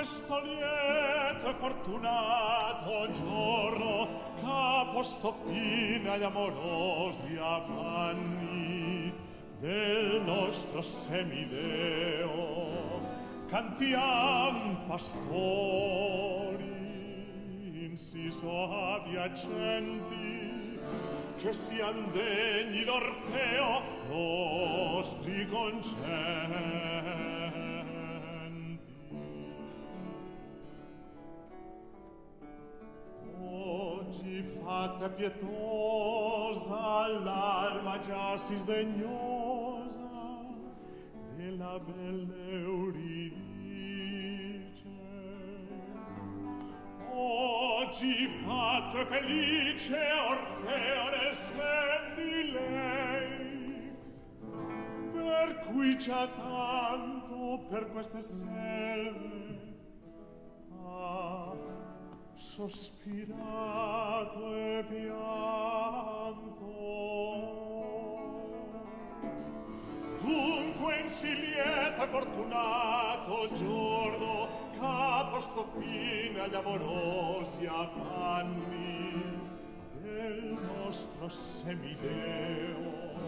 questo lieto e fortunato giorno ha posto fine agli amorosi affanni del nostro semideo cantiam pastori in si viaggianti che sian degni d'Orfeo nostri concerti te pietosa, l'alma già si sdegnosa della belle Euridice. Oggi fate felice Orfeo nel sen di lei, per cui c'ha tanto per queste selve. Ah, sospirato e pianto. Dunque in si lieta e fortunato giorno capo sto fine agli amorosi affanni del nostro semideo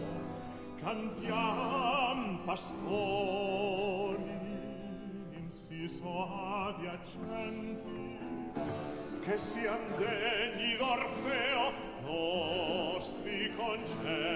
cantiam pastori in si soavi accenti che siam degni d'Orfeo nostri concenti.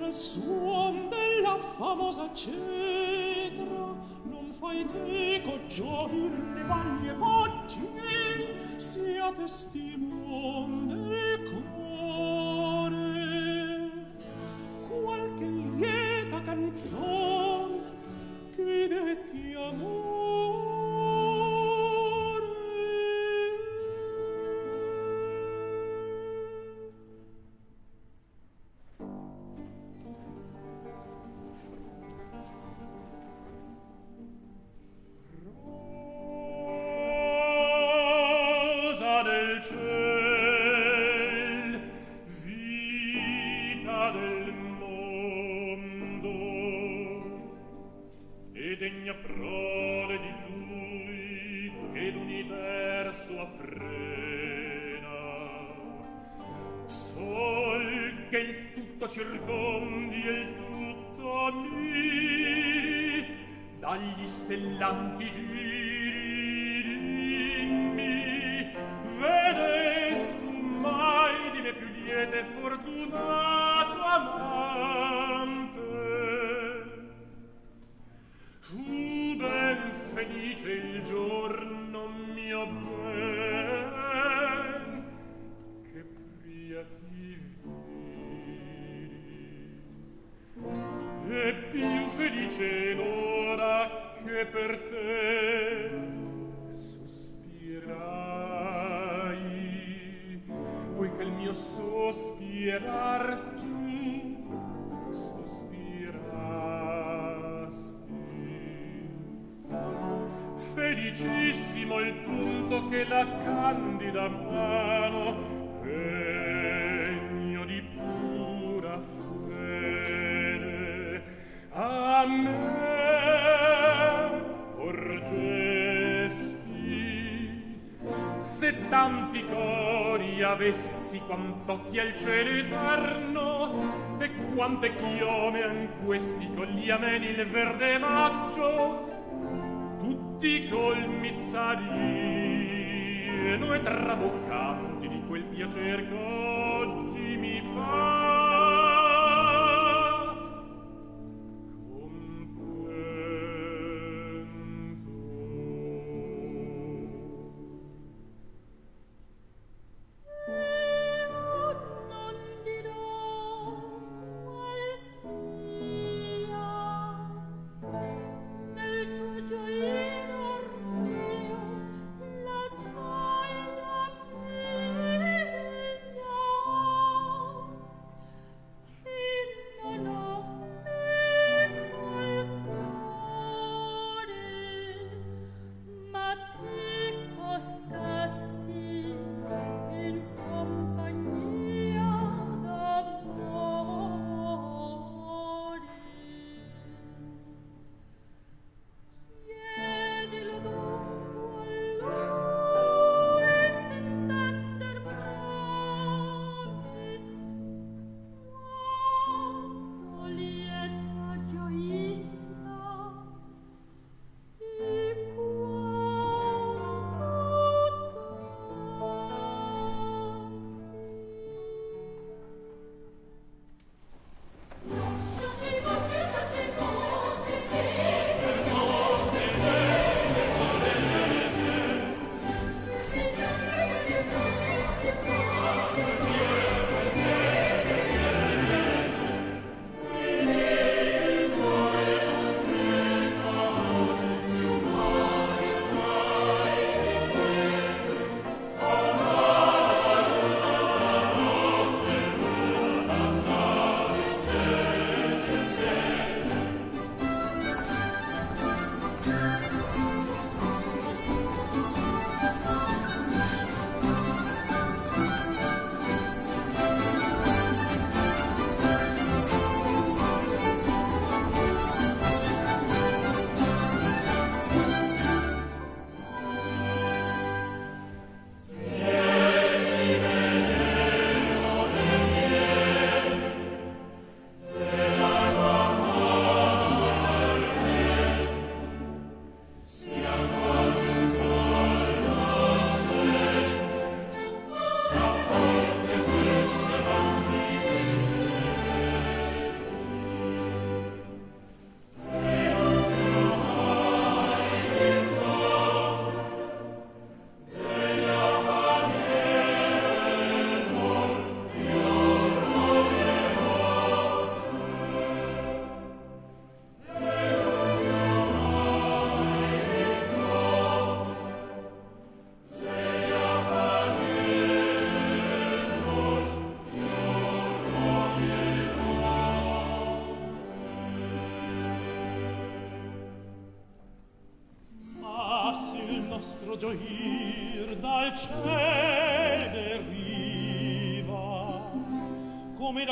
del suon della famosa cetra non fai teco gioir le vaglie poggi sia testimon quanto chi è cielo eterno e quante chiome an questi con gli ameni il verde maggio tutti colmi sarino e traboccanti di quel piacer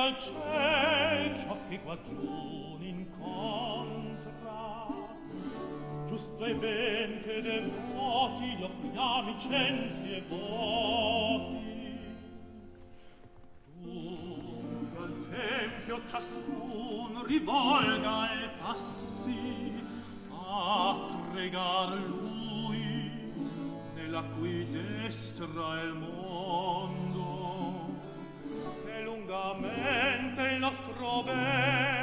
al ciel ciò che qua giù n'incontra giusto e ben che de vuoti gli offriamo censi e voti. Tu al tempio ciascun rivolga e passi a pregar lui nella cui destra è mondo mente il nostro bene.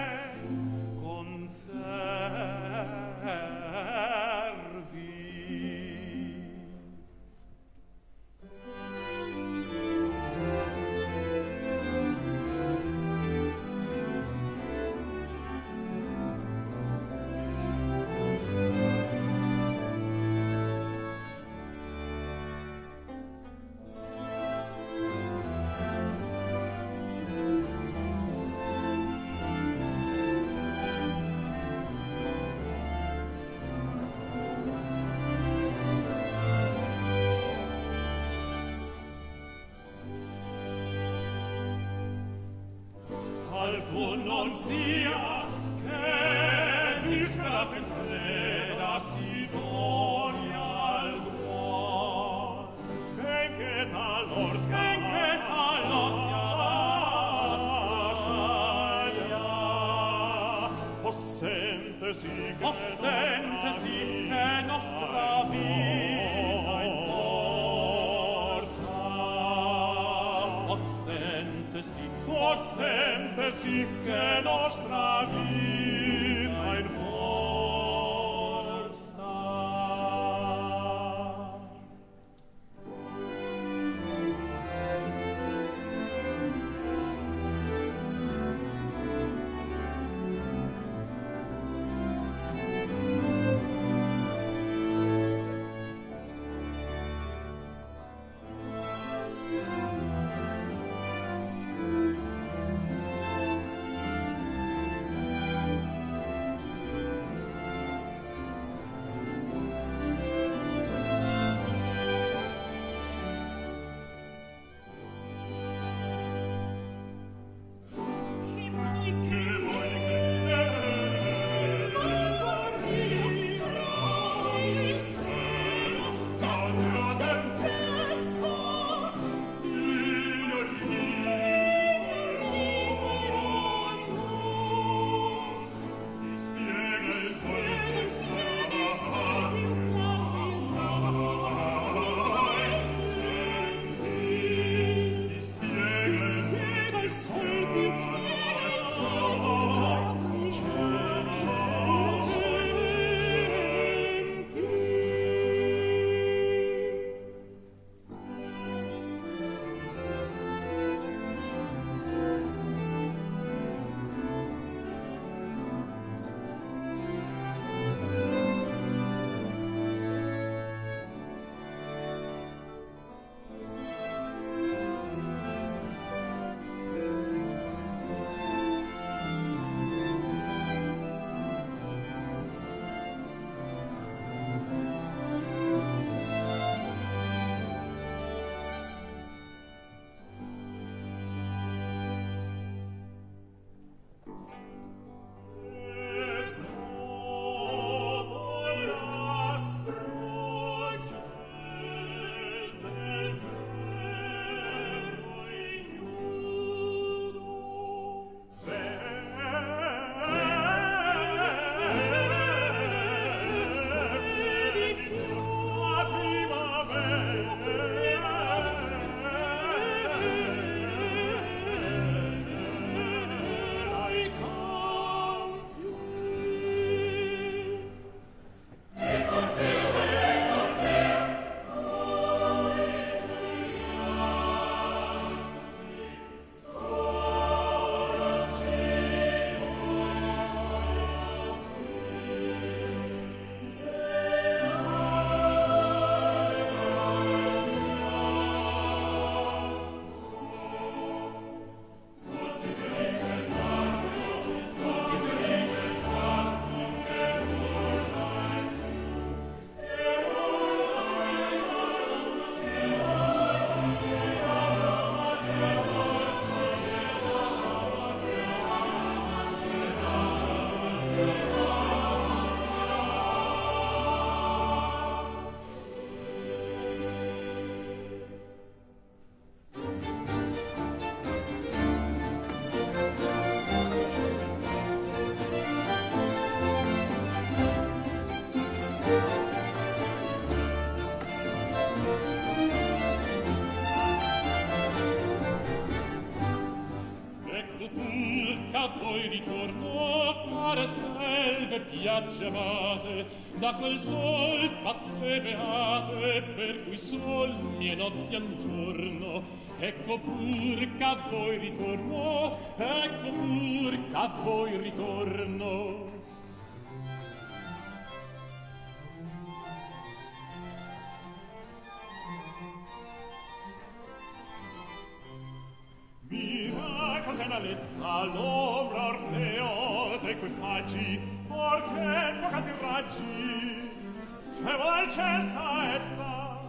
gemate da quel sol fatte beate per cui sol mie notti an giorno. Ecco pur ch'a voi ritorno ecco pur ch'a voi saggi fevolcenza etta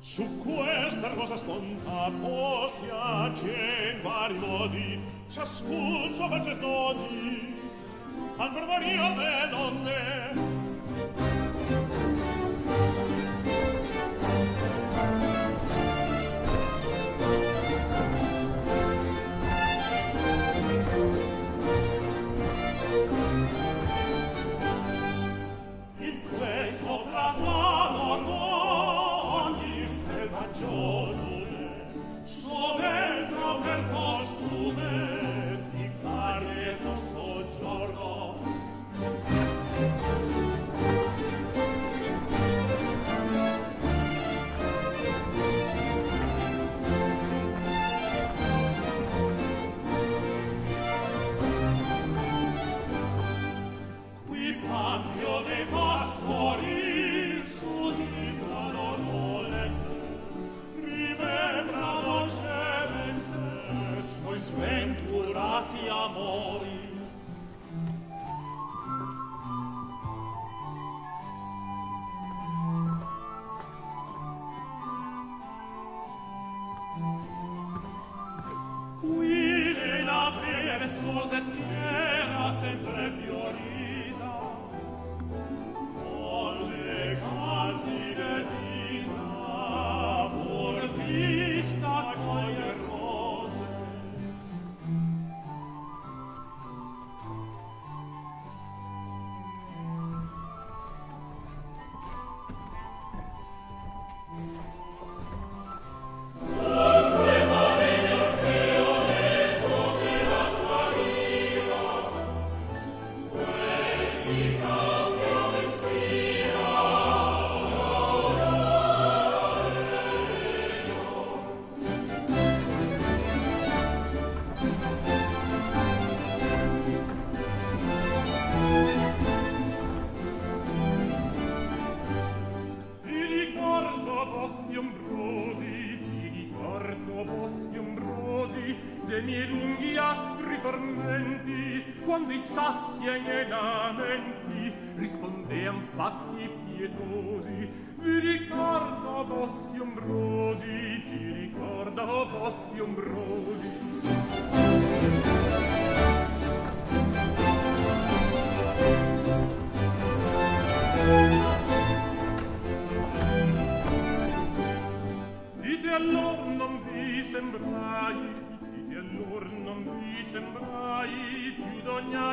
su questa cosa sponta posia che in vari modi ciascun suo face snodi al mormorio delle donne.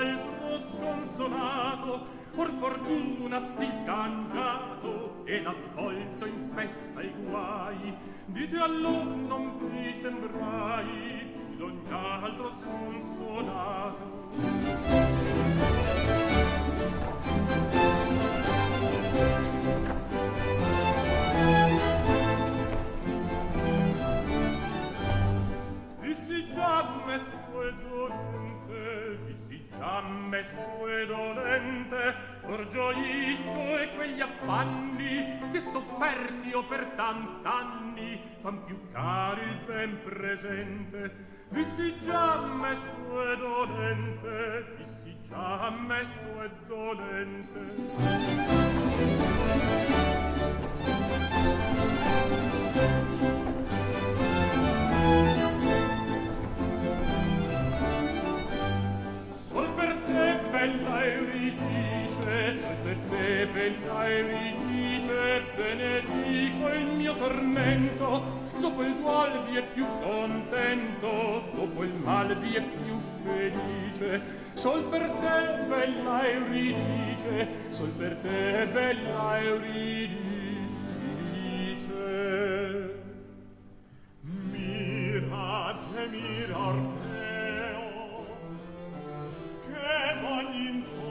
altro sconsolato or fortuna stil cangiato ed avvolto in festa i guai. Dite allor non vi sembrai più d'ogni altro sconsolato. Dissi già mesto e dolore sciamme sue dolente or gioisco e quegli affanni che sofferti o per tant'anni fan più caro il ben presente. Vissi già me sue dolente vissi già sue dolente. bella Euridice, se per te bella Euridice, benedico il mio tormento, dopo il duol vi è più contento, dopo il mal vi è più felice, sol per te bella Euridice, sol per te bella Euridice. Mira, te 满心头。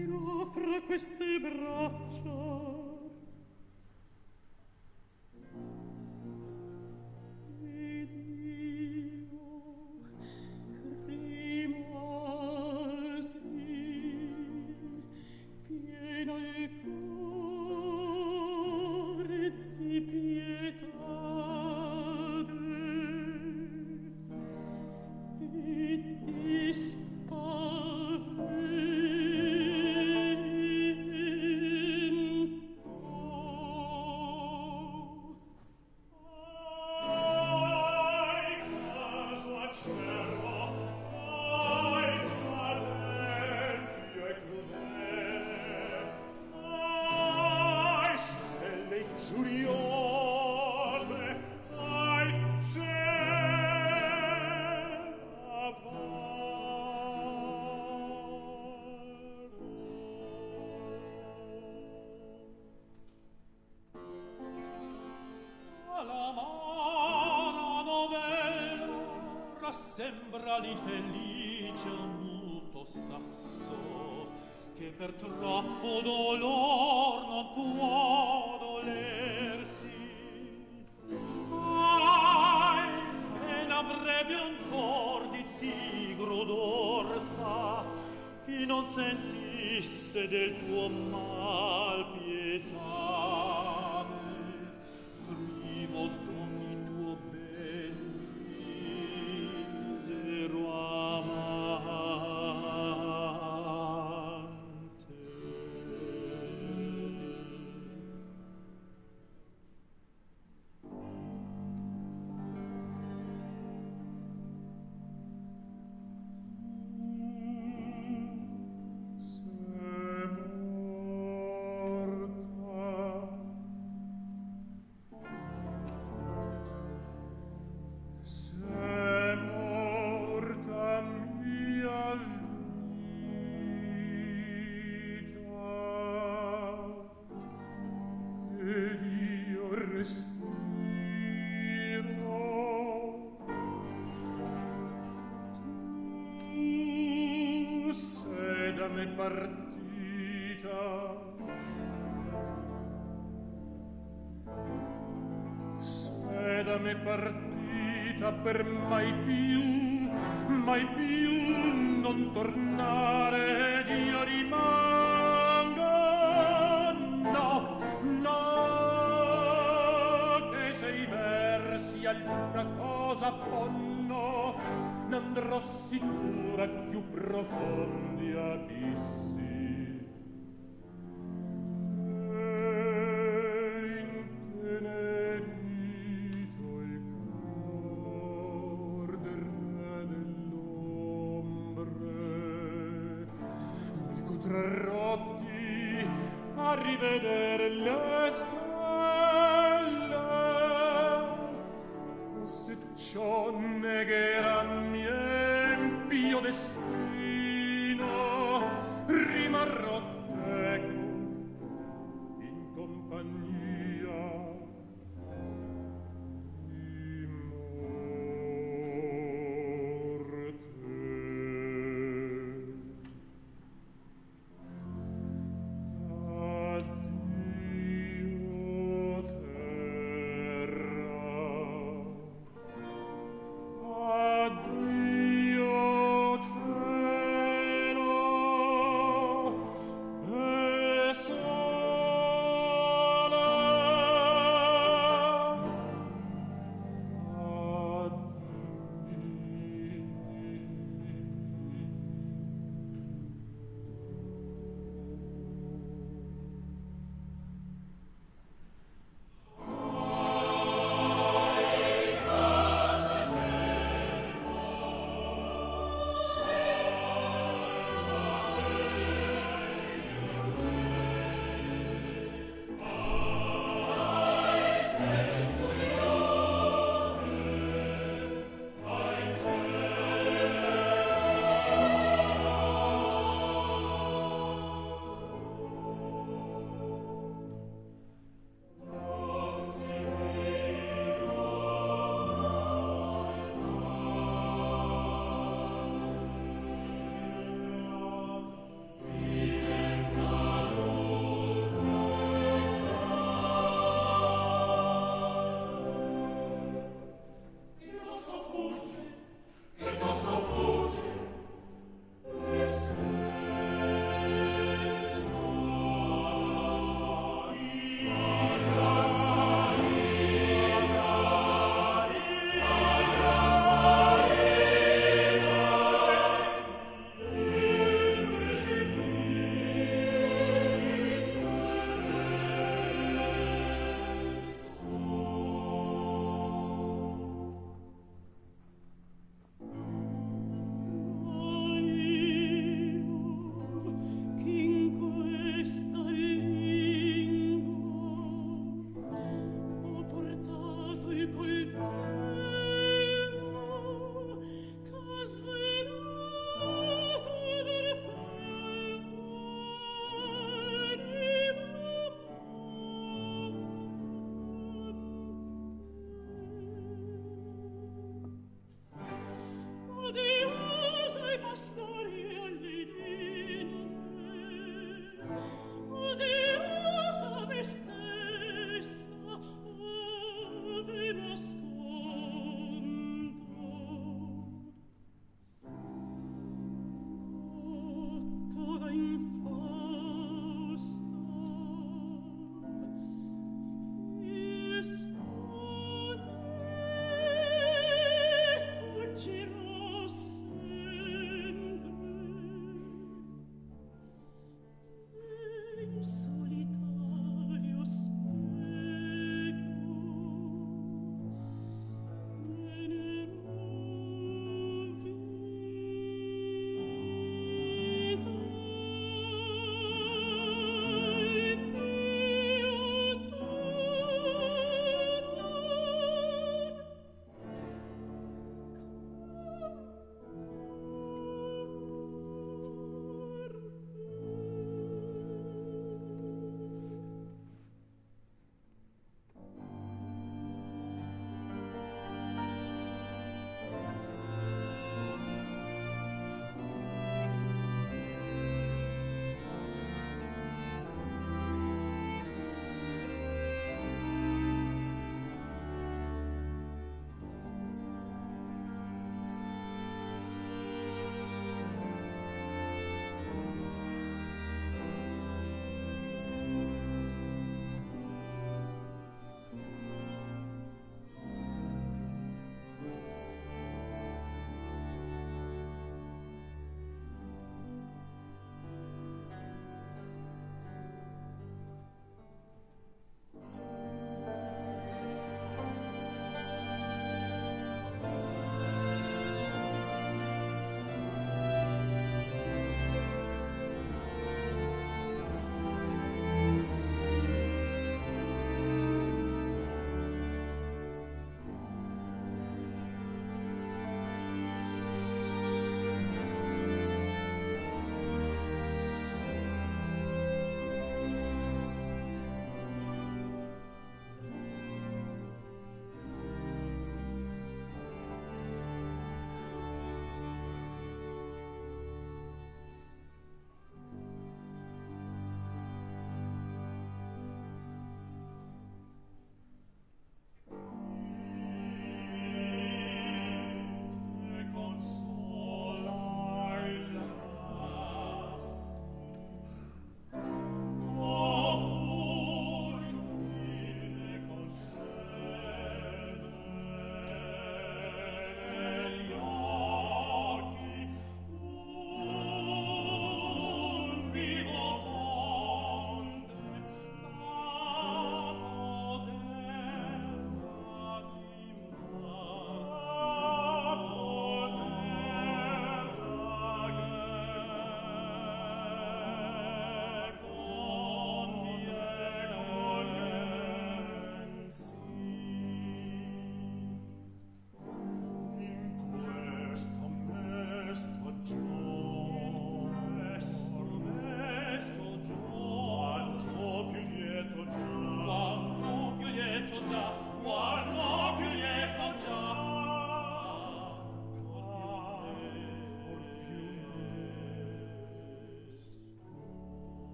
offra queste braccia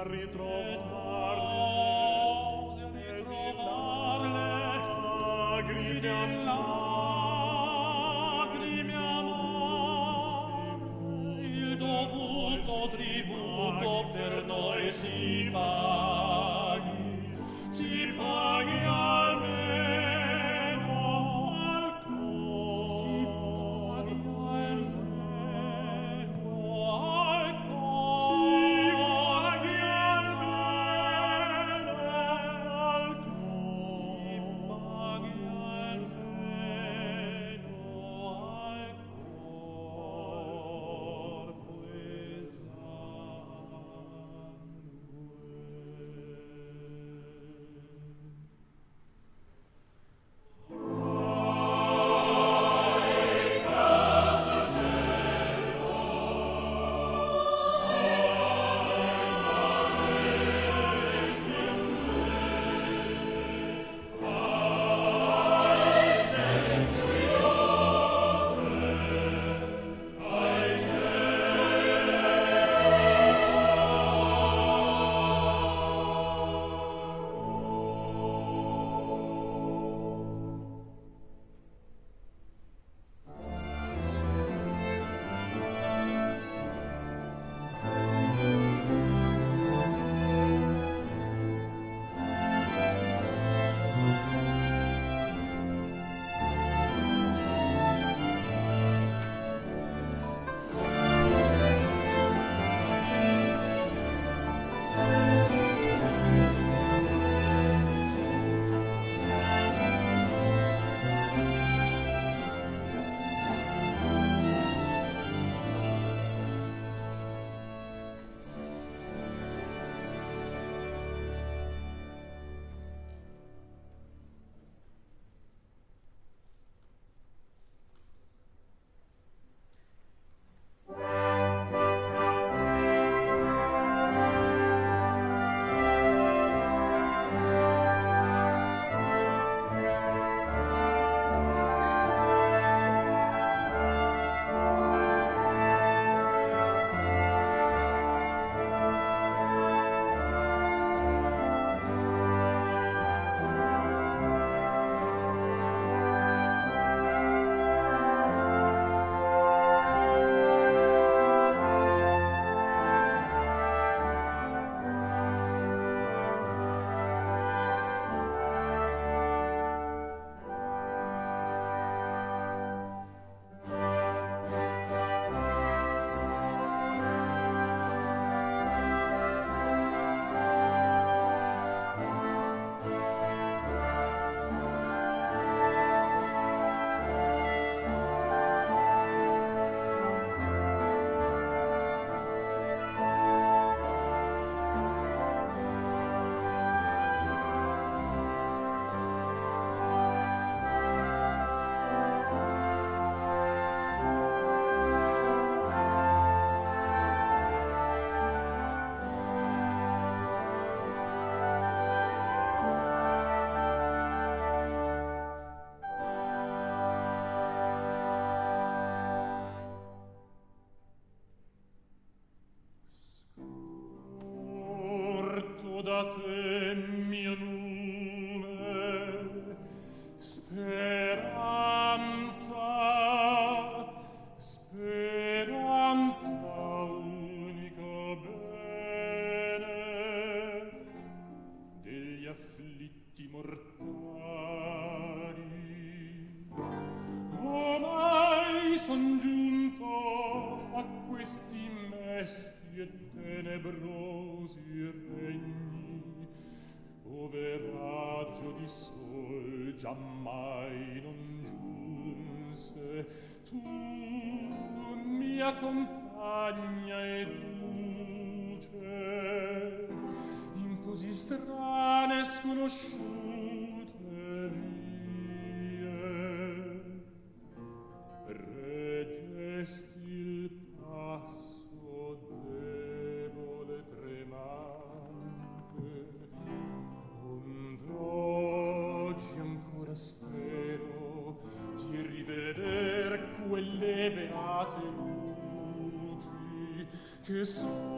a ritrovarle, e ritrovarle, a mare. Tatăl, que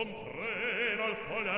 comprena al foglio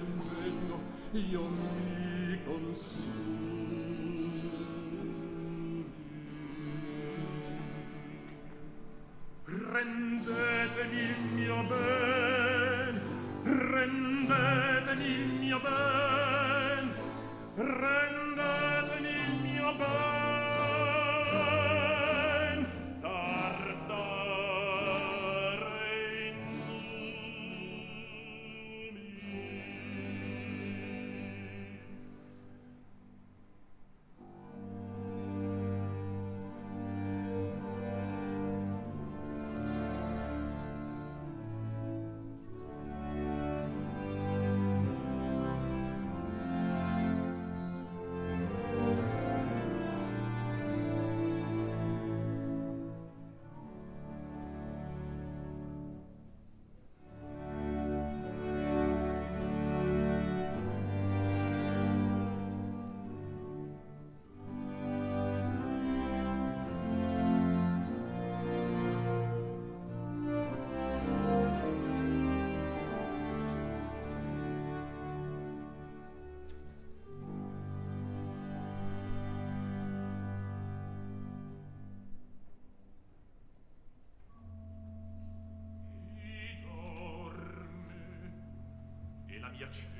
piangendo io mi consumi rendetemi il mio ben rendetemi il mio ben rendetemi piacere.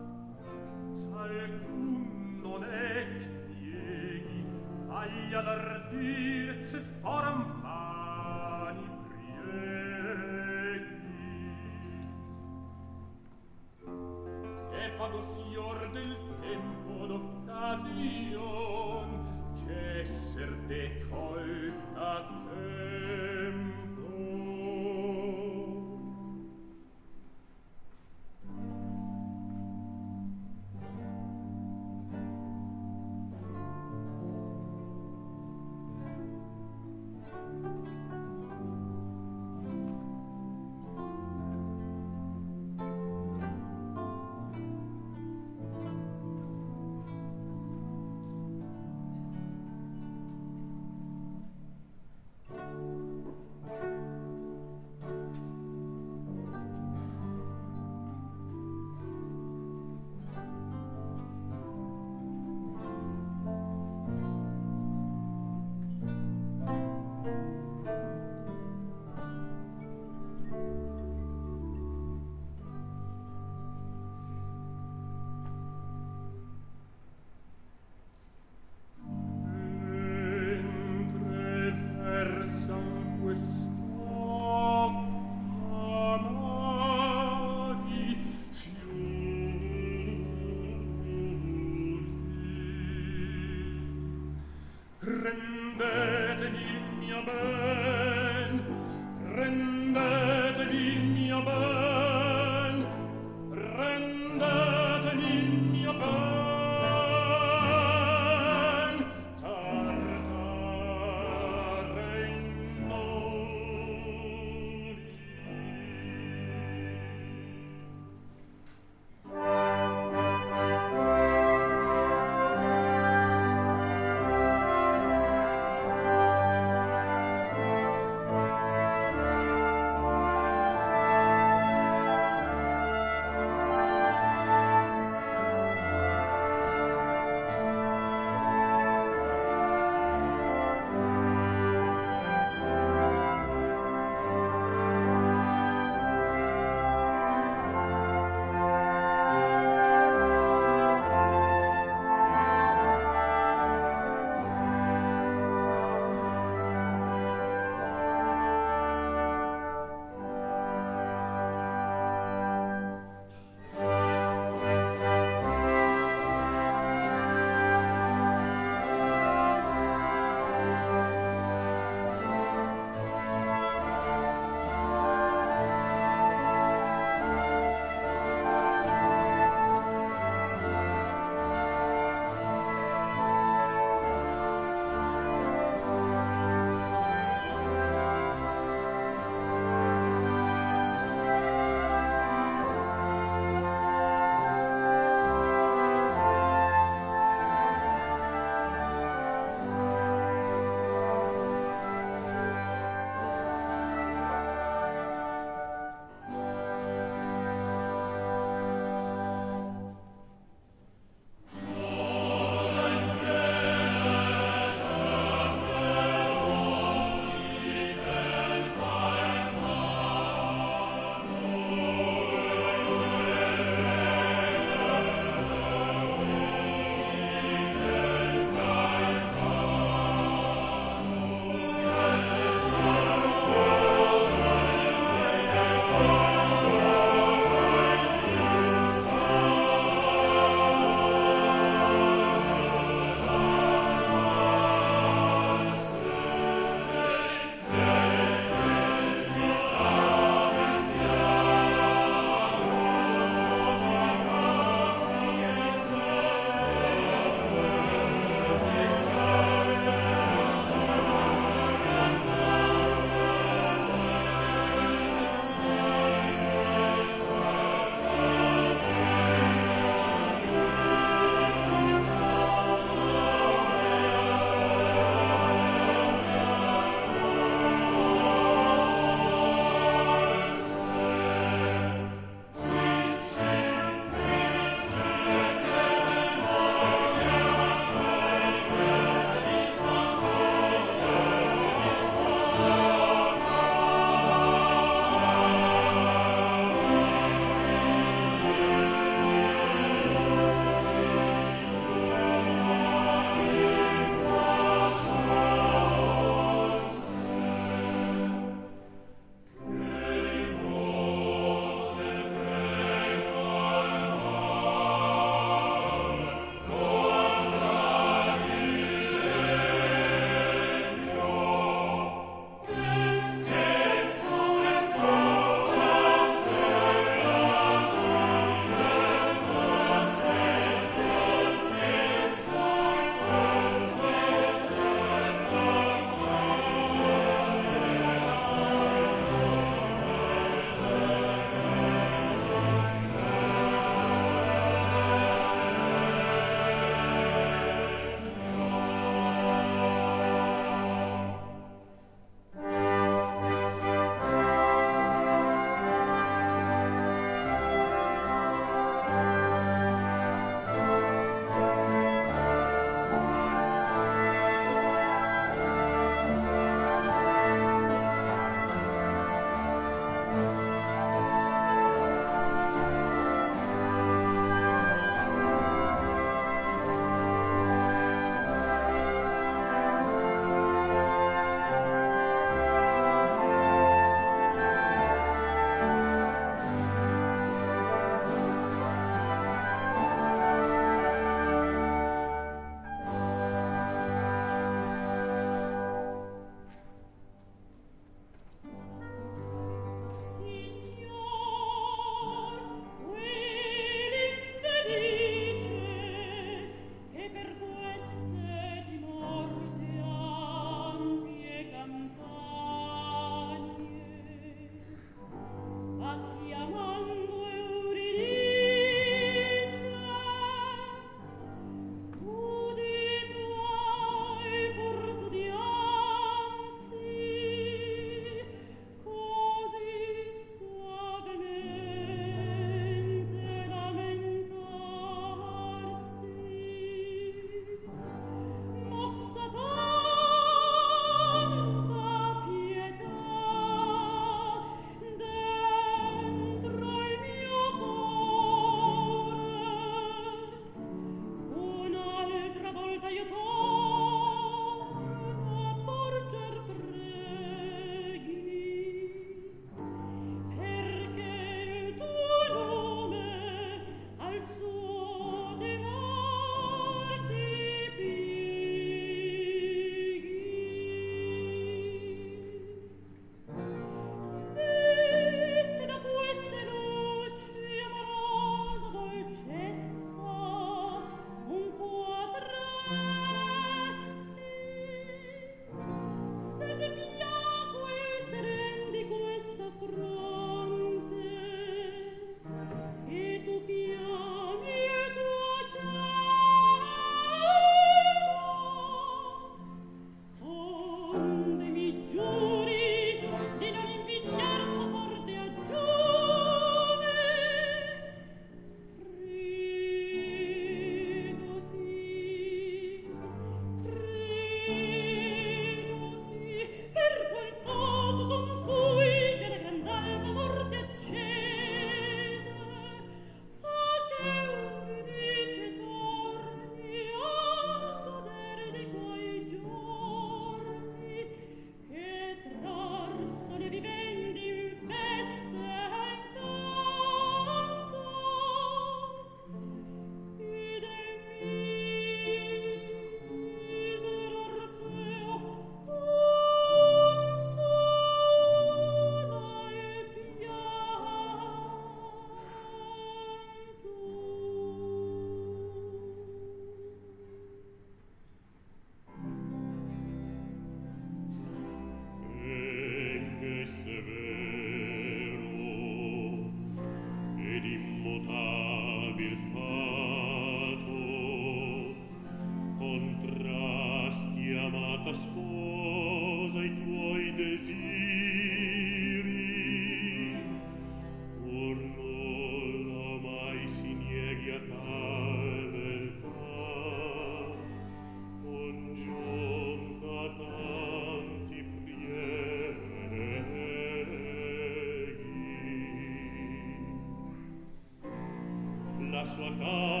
sua casa.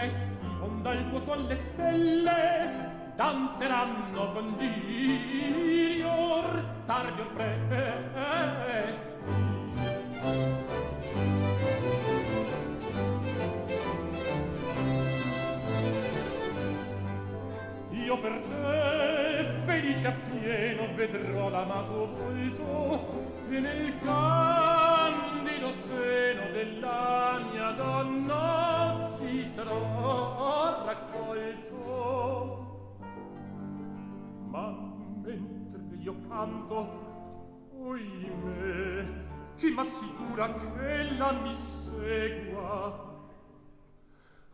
celesti onda il tuo suon le stelle danzeranno con girior tardi o presto. Io per te felice appieno vedrò l'amato volto e nel caso io canto. Oime chi m'assicura che la mi segua?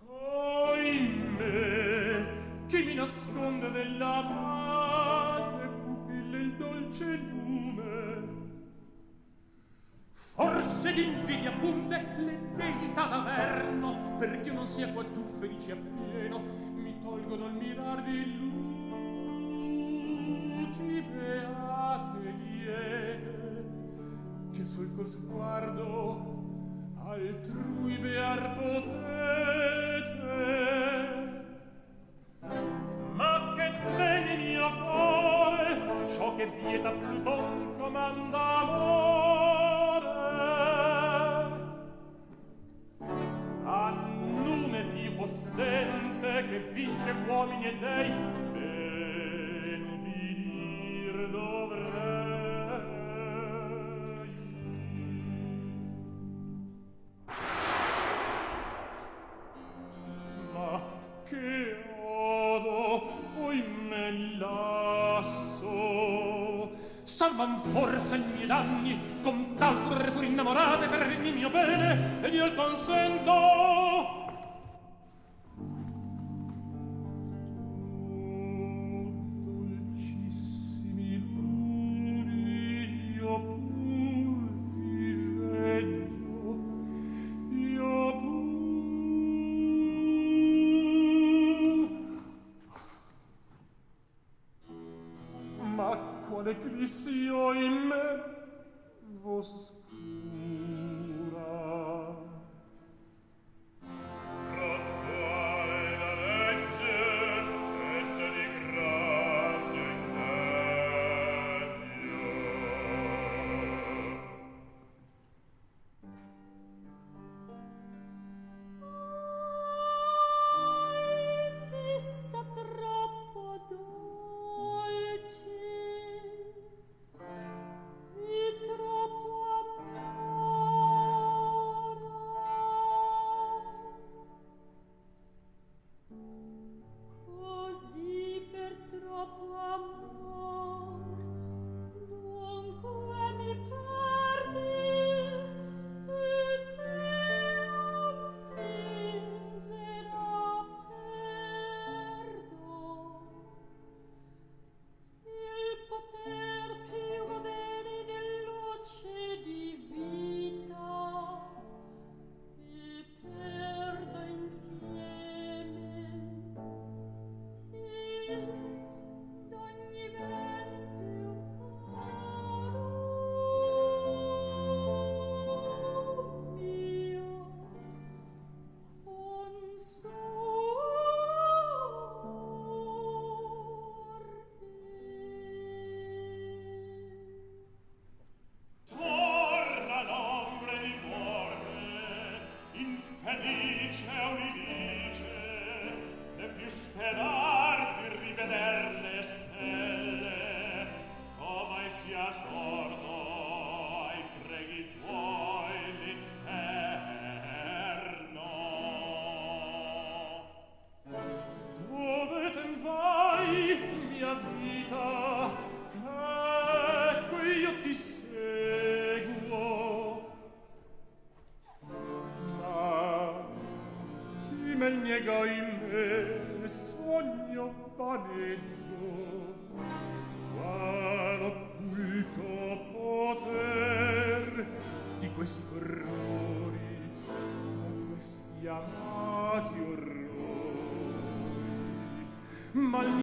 Oime chi mi nasconde della vate pupille il dolce lume? Forse d'invidia punte le deità d'averno perché non sia qua giù felice appieno mi tolgo dal mirar di lui luci beate liete che sul col sguardo altrui bear potete. Ma che teni mio cuore ciò che vieta Pluton comanda amore a nume più possente che vince uomini e dei salvan forse i miei danni con tal furore fu innamorate per il mio bene ed io il consento